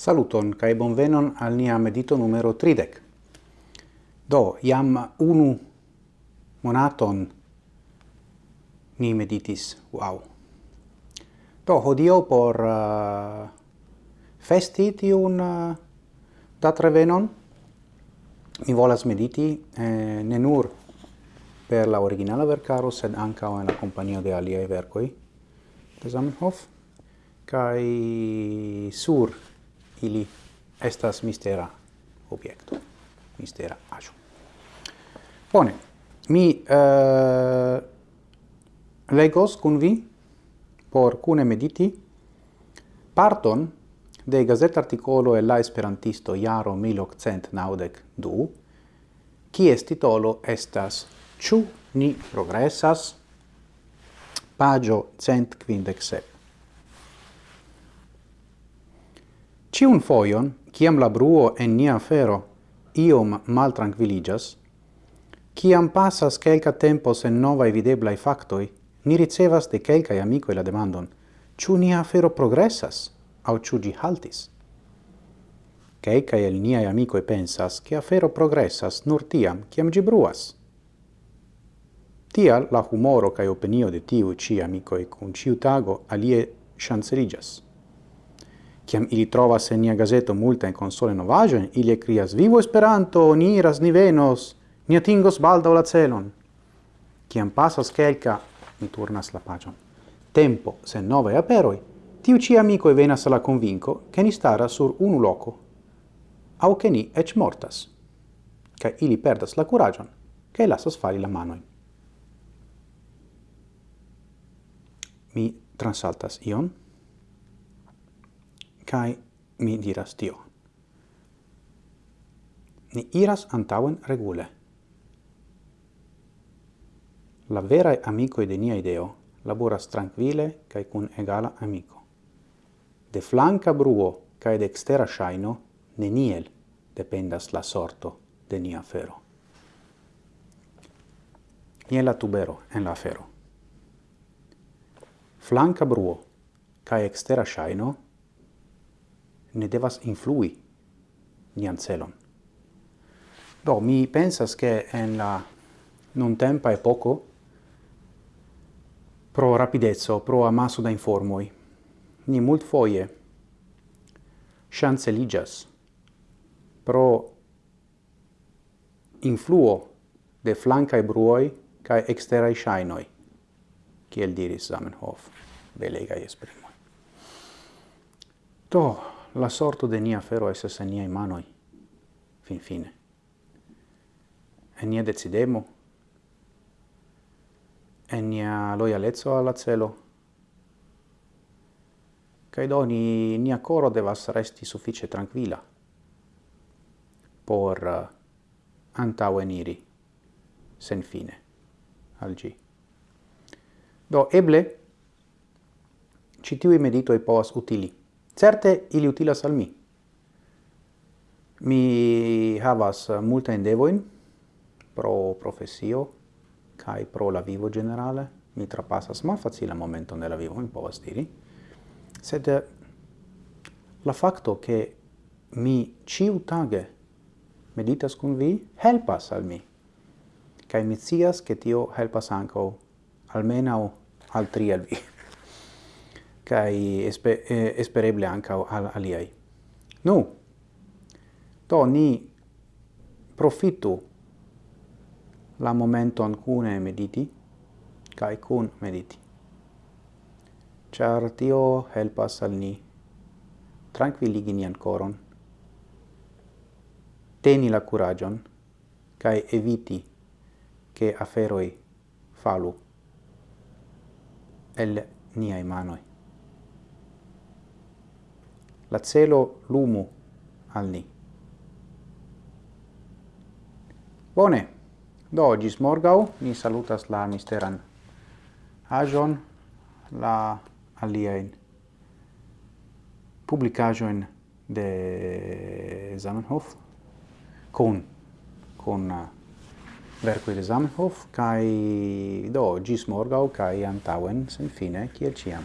Saluton kai bonvenon al nia medito numero 30. Do iam unu monaton ni meditis. Wow. Do hodio por uh, festi tiun uh, datrevenon mi volas mediti eh, ne nur per la originala vercaro sed anca en la compagnia de aliei vercoi de Zamenhof kai sur ili estas mistera objekto, mistera aĵo. Bone, mi uh, legos kun vi por kune mediti parton de gazet articolo e la esperantisto jaro 1992, kies titolo estas Ĉu ni progresas? Pagio 157. Ciun foion, ciam la bruo en nia fero iom mal tranquilligas, ciam passas quelca tempo sen e videblai factoi, ni ricevas de quelcae amicoi la demandon, ciu nia fero progressas, au ciu gi haltis? Quelcae el niai amicoi pensas che afero progressas nur tiam, ciam gi bruas. Tial la humoro cae opinio de tiu ci amicoi cun ciu tago alie chancerigas. Ciam ili trovas en nia gazeto multajn console novajo, ili krias vivo Esperanto, ni iras, ni venos, ni atingos baldaŭ la celon. Ciam pasas kelka, ni turnas la paĝon. Tempo sen nove aperoj, tiu amico e venas la convinco che ni stara sur unu loco, au che ni ec mortas, ca ili perdas la curagion che lasas fali la mano Mi transaltas ion. Kai mi diras tio. Ni iras antauen regule. La verae amicoi de nia ideo laboras tranquille kai cun egala amico. De flanca bruo kai de extera shaino neniel dependas la sorto de nia fero. Ie la tubero en la fero. Flanca bruo kai extera shaino ne devas influi nian celon. Do, mi pensas che en la non tempa poco pro rapidezzo, pro amasso da informoi, ni mult foie chanceligas pro influo de flancae bruoi cae exterae shainoi, kiel diris Zamenhof, belegae esprimoi. Do, la sorto de nia fero esas en niai manoi, fin fine. En nia decidemo, en nia loialezzo alla celo, cae doni nia coro devas resti suffice tranquilla por eh, uh, antaveniri sen fine al gi. Do eble citiui meditoi povas utili Certe ili utilas al mi. Mi havas multa endevoin pro professio kai pro la vivo generale. Mi trapassas mal facile momento nella vivo, mi povas diri. Sed eh, la facto che mi ciu tage meditas con vi helpas al mi. Kai mi cias che tio helpas anco almeno al tri al vi. kai espe, eh, espereble anca al aliai. Nu, to ni profitu la momenton cune mediti, kai cun mediti. Char tio helpas al ni tranquilligi nian coron, teni la curagion, kai eviti che aferoi falu el niai manoi la celo lumu al ni. Bone, do gis morgau ni salutas la misteran ajon, la aliaen publicajoin de Zamenhof con con uh, verco de Zamenhof kai do gis morgau kai antauen sen fine kiel ciam